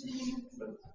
seeing truth.